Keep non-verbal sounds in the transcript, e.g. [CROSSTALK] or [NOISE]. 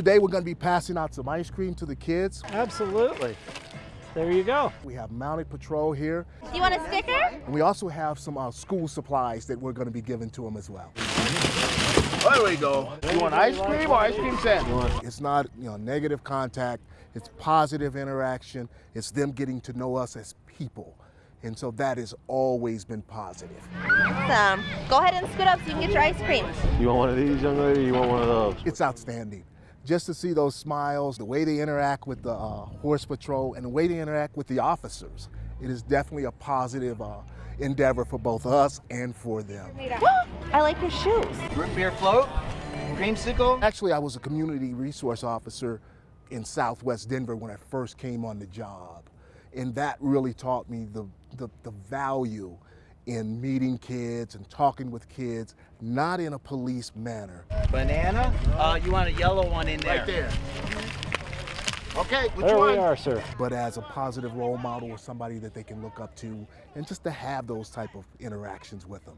Today we're going to be passing out some ice cream to the kids. Absolutely. There you go. We have mounted patrol here. Do you want a sticker? And we also have some uh, school supplies that we're going to be giving to them as well. There we go. You want ice cream or ice cream sandwich? It's not you know negative contact. It's positive interaction. It's them getting to know us as people. And so that has always been positive. Awesome. Go ahead and scoot up so you can get your ice cream. You want one of these, young lady? You want one of those? It's outstanding. Just to see those smiles, the way they interact with the uh, horse patrol, and the way they interact with the officers, it is definitely a positive uh, endeavor for both us and for them. [GASPS] I like your shoes. Root beer float, creamsicle. Actually, I was a community resource officer in Southwest Denver when I first came on the job. And that really taught me the, the, the value in meeting kids and talking with kids, not in a police manner. Banana. Uh, you want a yellow one in there? Right there. Okay, which There one? we are, sir. but as a positive role model or somebody that they can look up to and just to have those type of interactions with them.